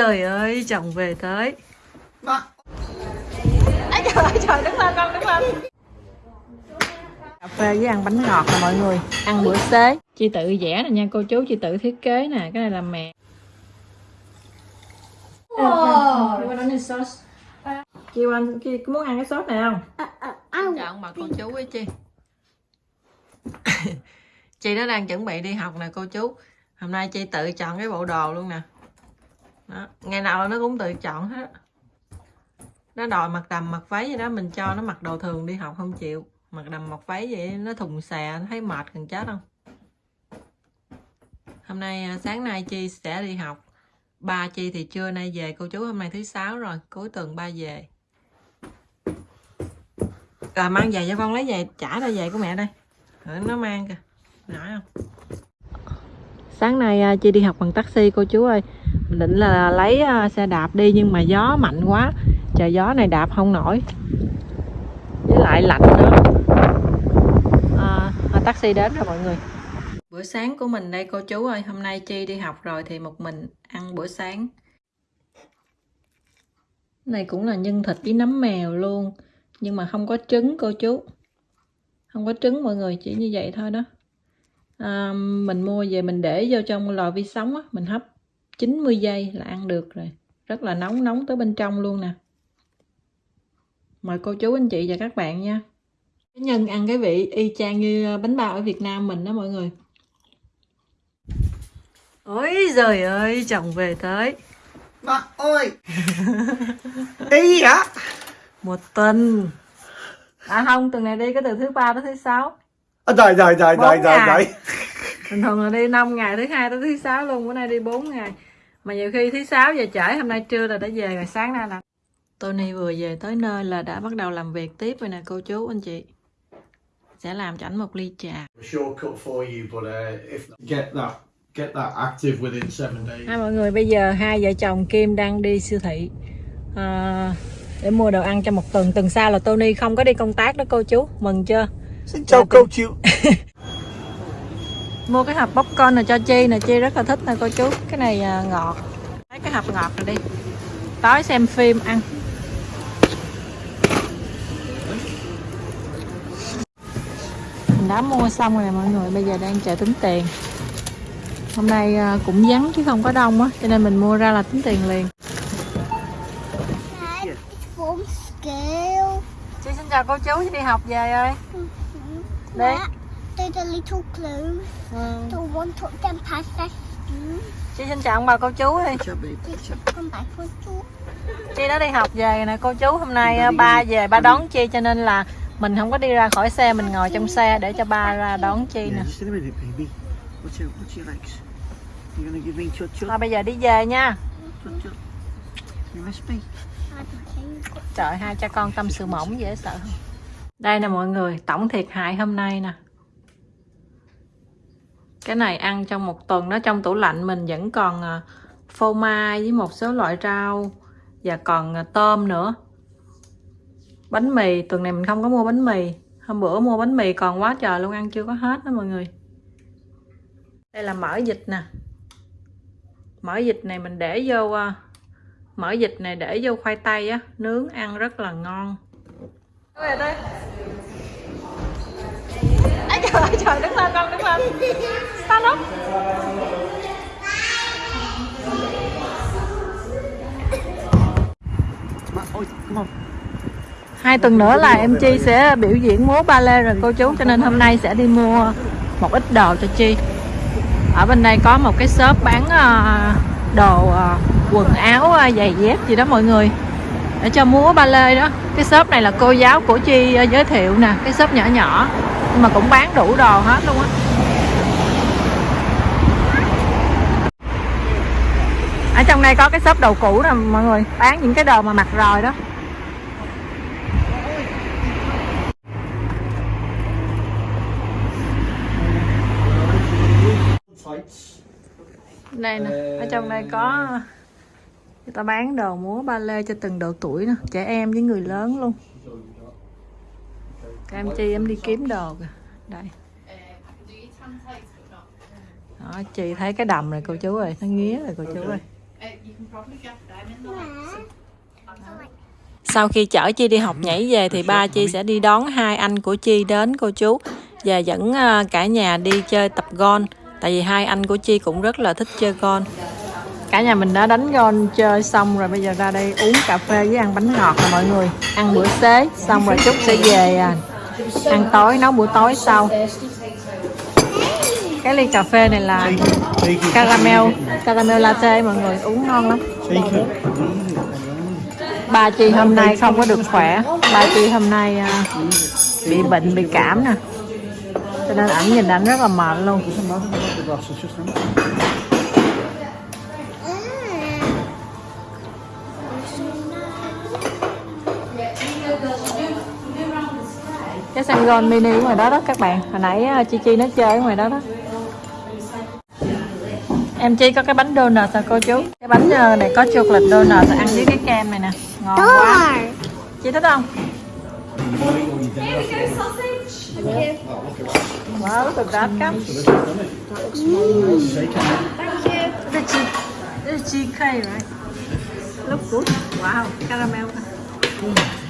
giời ơi chồng về tới. Mà Ây trời ơi trời đứng lên con đứng lên Cà phê với ăn bánh ngọt nè mọi người. Ăn bữa xế. Chị tự vẽ nè nha cô chú Chị tự thiết kế nè Cái này là mẹ Chị sauce. Chị có muốn ăn cái sốt này không? ăn. Chọn bà cô chú với chị Chị nó đang chuẩn bị đi học nè cô chú. Hôm nay chị tự chọn cái bộ đồ luôn nè đó. Ngày nào nó cũng tự chọn hết. Nó đòi mặc đầm mặc váy vậy đó, Mình cho nó mặc đồ thường đi học không chịu. Mặc đầm mặc váy vậy nó thùng xè, Nó thấy mệt cần chết không? Hôm nay à, sáng nay Chi sẽ đi học. Ba Chi thì trưa nay về, Cô chú hôm nay thứ sáu rồi, Cuối tuần ba về. Rồi, mang về cho con lấy về Trả ra về của mẹ đây. Nó mang kìa. Nói không? Sáng nay à, Chi đi học bằng taxi cô chú ơi. Mình định là lấy à, xe đạp đi Nhưng mà gió mạnh quá. Trời gió này đạp không nổi. Với lại lạnh nữa. À, à, Taxi đến rồi mọi người. Bữa sáng của mình đây cô chú ơi. Hôm nay Chi đi học rồi thì một mình ăn bữa sáng. Này cũng là nhân thịt với nấm mèo luôn. Nhưng mà không có trứng cô chú. Không có trứng mọi người Chỉ như vậy thôi đó à, Mình mua về mình để vô trong lò vi sóng á Mình hấp 90 giây là ăn được rồi. Rất là nóng nóng tới bên trong luôn nè. Mời cô chú anh chị và các bạn nha. Cái nhân ăn cái vị y chang như bánh bao ở Việt Nam mình đó mọi người. Ôi giời ơi chồng về tới. Mà ơi! Ý hả một tuần. À không tuần này đi có từ thứ ba tới thứ sáu à, Trời trời trời trời trời trời. Bình thường là đi 5 ngày thứ hai tới thứ sáu luôn bữa nay đi 4 ngày. Mà nhiều khi thứ sáu về trễ hôm nay trưa là đã về rồi sáng nay là Tony vừa về tới nơi là đã bắt đầu làm việc tiếp rồi nè cô chú anh chị. Sẽ làm cho ảnh một ly trà. Shortcut for you but uh, if Get that Get that active within seven days. Hai mọi người bây giờ hai vợ chồng Kim đang đi siêu thị. À, để mua đồ ăn cho một tuần. Tuần sau là Tony không có đi công tác đó cô chú. Mừng chưa? Xin chào cô chú Mua cái hộp popcorn này cho Chi nè, Chi rất là thích nè cô chú. Cái này à, ngọt. Lấy cái hộp ngọt này đi. Tối xem phim ăn. Mình đã mua xong rồi nè mọi người, bây giờ đang chờ tính tiền. Hôm nay à, cũng vắng chứ không có đông á, cho nên mình mua ra là tính tiền liền. Chị xin chào cô chú, đi học về ơi. Đi. There's a little clue. The one took them past that school. Chị xin chào ông bà cô chú đi. Come back for two. Chi đã đi học về nè cô chú. Hôm nay à, ba về ba đón Chi cho nên là mình không có đi ra khỏi xe, mình ngồi trong xe để cho ba ra đón Chi nè. Thôi bây giờ đi về nha. Trời hai cha con tâm sự mỏng dễ sợ không? Đây nè mọi người, tổng thiệt hại hôm nay nè. Cái này ăn trong một tuần nó trong tủ lạnh mình vẫn còn à, phô mai với một số loại rau và còn à, tôm nữa. Bánh mì, tuần này mình không có mua bánh mì. Hôm bữa mua bánh mì còn quá trời luôn ăn chưa có hết đó mọi người. Đây là mỡ vịt nè. Mỡ vịt này mình để vô à, mỡ vịt này để vô khoai tây á nướng ăn rất là ngon về đây. Ây trời ơi, trời, đứng lên, con đứng lên. Stand up Hai tuần nữa là em Chi sẽ biểu diễn múa ba lê rồi, cô chú. Cho nên hôm nay sẽ đi mua một ít đồ cho Chi. Ở bên đây có một cái shop bán ờ, đồ ờ, quần áo ờ, giày dép gì đó, mọi người. Để cho múa ba lê đó. Cái shop này là cô giáo của Chi ờ, giới thiệu nè. Cái shop nhỏ nhỏ. Nhưng mà cũng bán đủ đồ hết luôn á. Ở trong đây có cái shop đồ cũ nè, mọi người. Bán những cái đồ mà mặc rồi đó. Đây nè, ở trong đây có người ta bán đồ múa ba lê cho từng độ tuổi nè. Trẻ em với người lớn luôn. Em chi em đi kiếm đồ kìa. Đây. Đó chị thấy cái đầm này cô chú ơi nó nghía rồi cô chú ơi. Sau khi chở Chi đi học nhảy về thì ba Chi sẽ đi đón hai anh của Chi đến cô chú. Và dẫn ờ, cả nhà đi chơi tập gôn, Tại vì hai anh của Chi cũng rất là thích chơi gôn. Cả nhà mình đã đánh gôn chơi xong rồi bây giờ ra đây uống cà phê với ăn bánh ngọt rồi mọi người. Ăn bữa xế xong rồi chút sẽ về à, ăn tối nấu bữa tối sau. Cái ly cà phê này là caramel caramel latte mọi người uống ngon lắm. bà Chi hôm nay không có được khỏe. bà Chi hôm nay à, bị bệnh bị cảm nè. Cho nên ảnh nhìn ảnh rất là mệt luôn. Cái sân golf mini ngoài đó đó các bạn. Hồi nãy uh, chi chi nó chơi ở ngoài đó đó. Em chi có cái bánh donut à cô chú? Cái bánh uh, này có chocolate donut ăn với cái kem này nè. Ngon quá. Chị thích không? Wow look at that cup the cheese the cheese cake right? Look good wow caramel.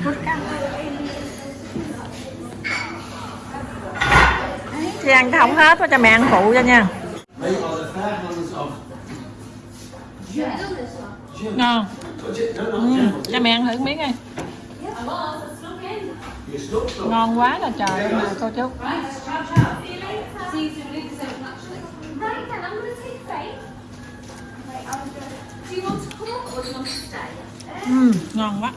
Good cup chị ăn không hết cho mẹ ăn phụ cho nha. Ngon. Ừ, cho mẹ ăn thử miếng đi. Ngon quá là trời mà cô chú. Right ngon quá.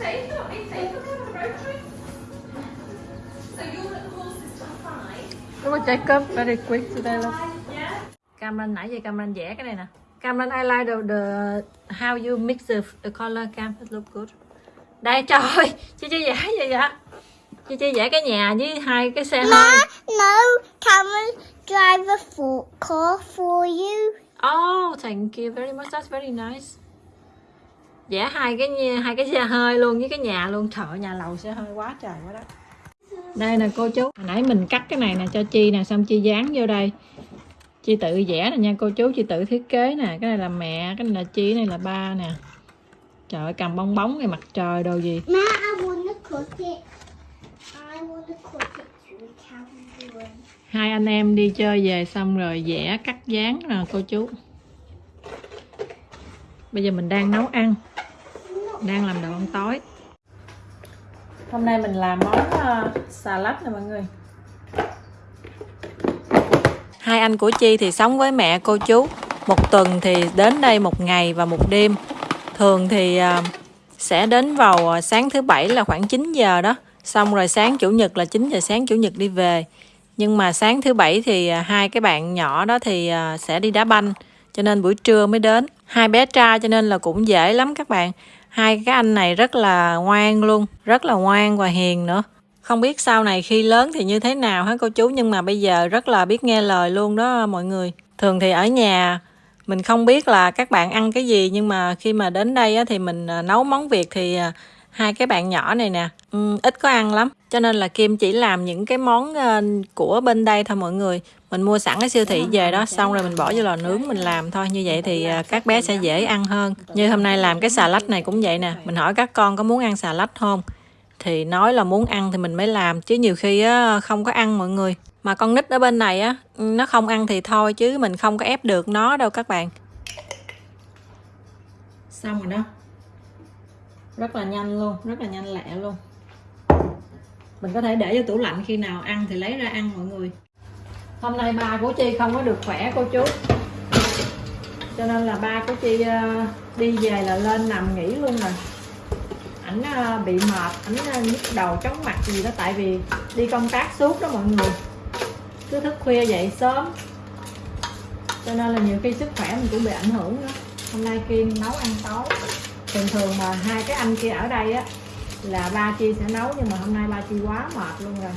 Road trip. So five. Đúng rồi, take up very quick today look. Yeah. Cameron nãy giờ Cameron vẽ cái này nè. Cameron I like the, the how you mix the, the color cam it look good. Đây trời ơi, chị chị vẽ gì vậy? Chị chị vẽ cái nhà với hai cái xe hơi. Ma, no, Cameron, drive a for car for you. Oh, thank you very much. That's very nice. Vẽ hai cái hai cái xe hơi luôn với cái nhà luôn. Ơi, nhà lầu xe hơi quá trời quá đó. Đây nè cô chú. Hồi nãy mình cắt cái này nè cho Chi nè, xong Chi dán vô đây. Chi tự vẽ nè nha cô chú, Chi tự thiết kế nè. Cái này là mẹ, cái này là Chi, cái này là ba nè. Trời ơi, cầm bong bóng này mặt trời đồ gì. Ma, I it. I it. Hai anh em đi chơi về xong rồi vẽ cắt dán nè cô chú. Bây giờ mình đang nấu ăn. Đang làm đồ ăn tối. Hôm nay mình làm món uh, salad nè mọi người. Hai anh của Chi thì sống với mẹ cô chú. Một tuần thì đến đây một ngày và một đêm. Thường thì à, sẽ đến vào à, sáng thứ bảy là khoảng 9 giờ đó. Xong rồi sáng chủ nhật là 9 giờ sáng chủ nhật đi về. Nhưng mà sáng thứ bảy thì à, hai cái bạn nhỏ đó thì sẽ đi đá banh. Cho nên buổi trưa mới đến. Hai bé trai, cho nên là cũng dễ lắm các bạn. Hai cái anh này rất là ngoan luôn. Rất là ngoan và hiền nữa. Không biết sau này khi lớn thì như thế nào hả cô chú nhưng mà bây giờ rất là biết nghe lời luôn đó mọi người. Thường thì ở nhà, mình không biết là các bạn ăn cái gì, nhưng mà khi mà đến đây thì mình à, nấu món Việt thì à, hai cái bạn nhỏ này nè. Um, ít có ăn lắm. Cho nên là Kim chỉ làm những cái món uh, của bên đây thôi mọi người. Mình mua sẵn cái siêu thị về đó xong rồi mình bỏ vô lò nướng mình làm thôi. Như vậy thì uh, các bé sẽ dễ ăn hơn. Như hôm nay làm cái xà lách này cũng vậy nè. Mình hỏi các con có muốn ăn xà lách không? Thì nói là muốn ăn thì mình mới làm. Chứ nhiều khi á, không có ăn mọi người. Mà con nít ở bên này á nó không ăn thì thôi chứ mình không có ép được nó đâu các bạn. Xong rồi đó rất là nhanh luôn, rất là nhanh lẹ luôn. Mình có thể để cho tủ lạnh khi nào ăn thì lấy ra ăn mọi người. Hôm nay ba của chi không có được khỏe, cô chú. Cho nên là ba của chi ờ, đi về là lên nằm nghỉ luôn rồi. Ảnh ờ, bị mệt, ảnh ờ, nhức đầu, chóng mặt gì đó. Tại vì đi công tác suốt đó mọi người. Cứ thức khuya dậy sớm. Cho nên là nhiều khi sức khỏe mình cũng bị ảnh hưởng đó hôm nay kim nấu ăn tối thường thường mà hai cái anh kia ở đây á, là ba chi sẽ nấu, nhưng mà hôm nay ba chi quá mệt luôn rồi.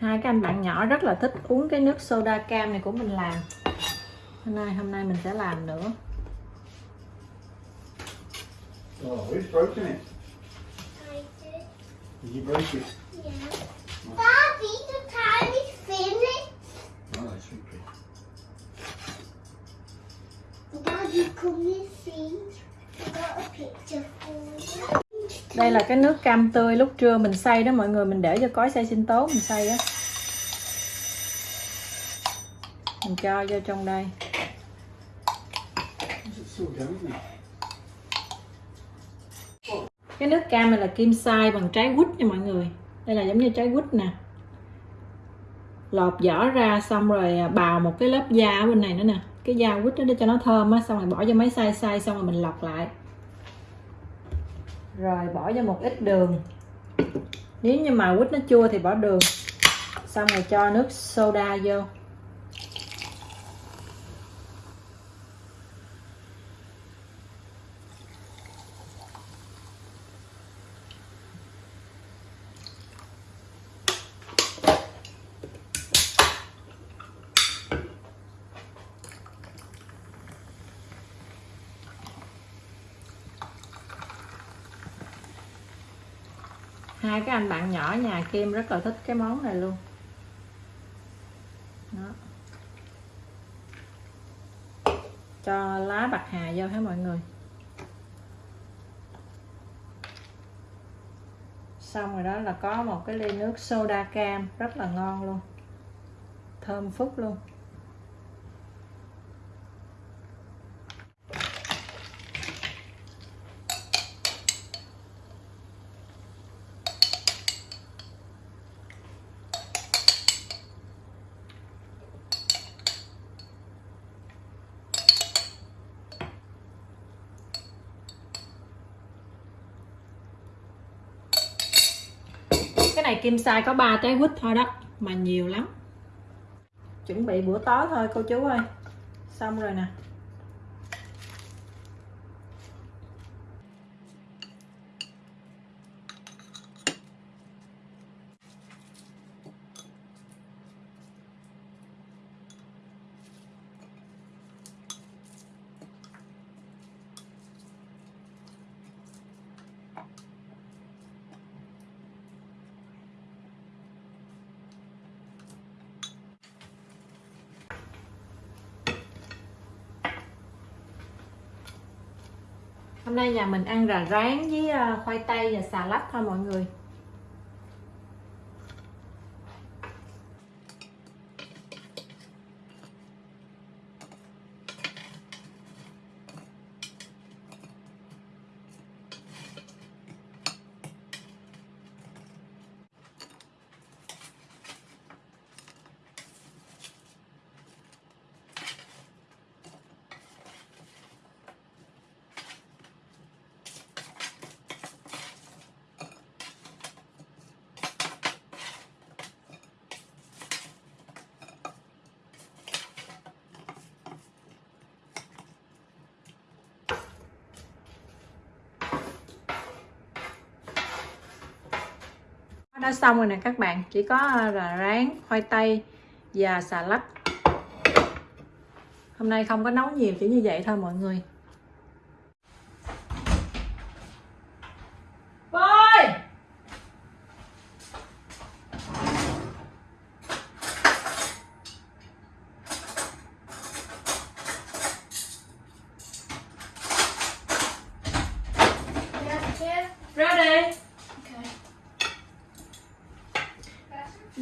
Hai cái anh bạn nhỏ rất là thích uống cái nước soda cam này của mình làm. Hôm nay hôm nay mình sẽ làm nữa. Oh, who's broken it? I did. Did you break it? Yeah. Daddy, the time is finished. Oh, that's okay. Daddy, come and see. I got a picture for you. đây là cái nước cam tươi lúc trưa mình xay đó mọi người mình để cho cói xay sinh tố mình xay á mình cho vô trong đây Is it still going now? Cái nước cam này là kim sai bằng trái quýt nha mọi người. Đây là giống như trái quýt nè. Lột vỏ ra xong rồi à, bào một cái lớp da ở bên này nữa nè. Cái da quýt đó để cho nó thơm á, xong rồi bỏ vô máy xay xay, xong rồi mình lọc lại. Rồi bỏ vô một ít đường. Nếu như mà quýt nó chua thì bỏ đường. Xong rồi cho nước soda vô. Hai cái anh bạn nhỏ nhà Kim rất là thích cái món này luôn. Đó. Cho lá bạc hà vô hả mọi người? Xong rồi đó là có một cái ly nước soda cam, rất là ngon luôn. Thơm phức luôn. Kim sai có 3 trái quýt thôi đó, mà nhiều lắm. Chuẩn bị bữa tối thôi, cô chú ơi. Xong rồi nè. Hôm nay nhà mình ăn rà rán với ờ, khoai tây và xà lách thôi mọi người. Đã xong rồi nè các bạn, chỉ có ờ, là rán, khoai tây và xà lách. Hôm nay không có nấu nhiều chỉ như vậy thôi mọi người.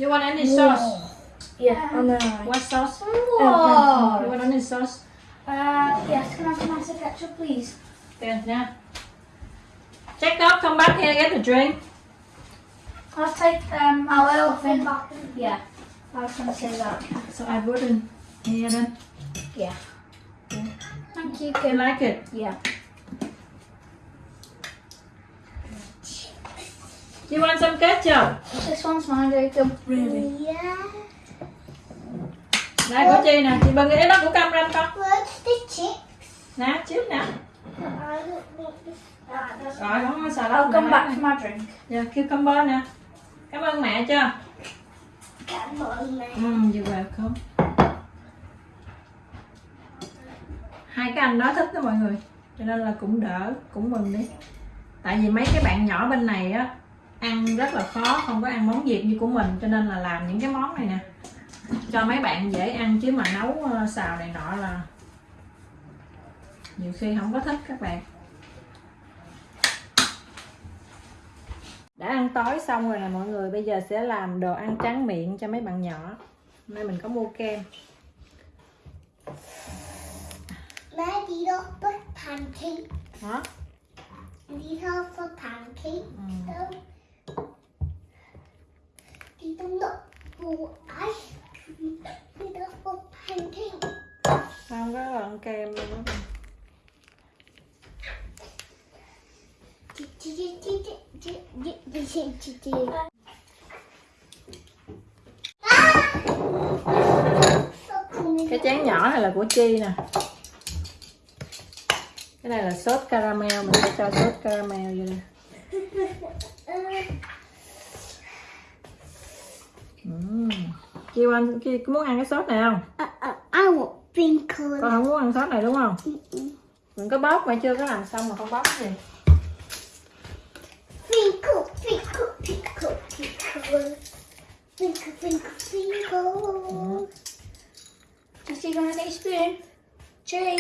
You want any sauce? Yeah, on the What sauce? You Whoa. want any sauce? Uh, yes, can I have some nicer ketchup, please? Tiền nha. Check up, come back here, get a drink. I'll take, um, I will. Yeah, I was going to say that. So I wouldn't. here then. Yeah. Thank you, You Kim. like it? Yeah. You want some ketchup? This one's mine, Jacob. Really? Yeah. Đây của Chi nè, chị bưng cái đó của Cam ra con. Where's the chick? Nè, trước nè. Rồi, không có xà lách. I'll come nè. back for my drink. Dạ, cucumber nè. Cảm ơn mẹ chưa? Okay. welcome. Ừ, you're welcome. Hai cái anh đó thích đó mọi người Cho nên là cũng đỡ, cũng mừng đi Tại vì mấy cái bạn nhỏ bên này á Ăn rất là khó, không có ăn món Việt như của mình Cho nên là làm những cái món này nè Cho mấy bạn dễ ăn chứ mà nấu ờ, xào này nọ là Nhiều khi không có thích các bạn Đã ăn tối xong rồi nè mọi người Bây giờ sẽ làm đồ ăn tráng miệng cho mấy bạn nhỏ Hôm nay mình có mua kem these are for pancakes. Hả? Pancakes. Ừ. Um, these are not ice cream. These are for. Không có ăn kem luôn. Cái chén nhỏ này là của Chi nè Cái này là sốt caramel, Mình sẽ cho sốt caramel vô đây Ừm. Chi ăn, Chi có muốn ăn cái sốt này không? Uh, uh, I want sprinkles. Con không muốn ăn sốt này đúng không? Đừng có bóp mà chưa có làm xong mà không bóp cái gì Sprinkle, sprinkle, sprinkle, sprinkle. Sprinkle, sprinkle, sprinkle. Gigi, gonna get a spoon? Jay,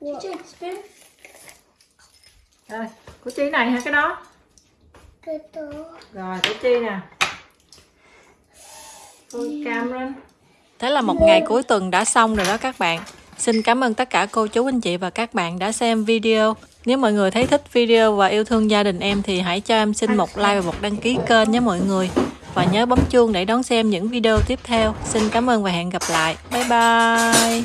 What? Gigi, spoon? Rồi, của Chi này hả cái đó? Good dog. Rồi, của Chi nè Thế là một ngày cuối tuần đã xong rồi đó các bạn. Xin cảm ơn tất cả cô chú, anh chị và các bạn đã xem video. Nếu mọi người thấy thích video và yêu thương gia đình em thì hãy cho em xin một like và một đăng ký kênh nhé mọi người. Và nhớ bấm chuông để đón xem những video tiếp theo. Xin cảm ơn và hẹn gặp lại. Bye bye.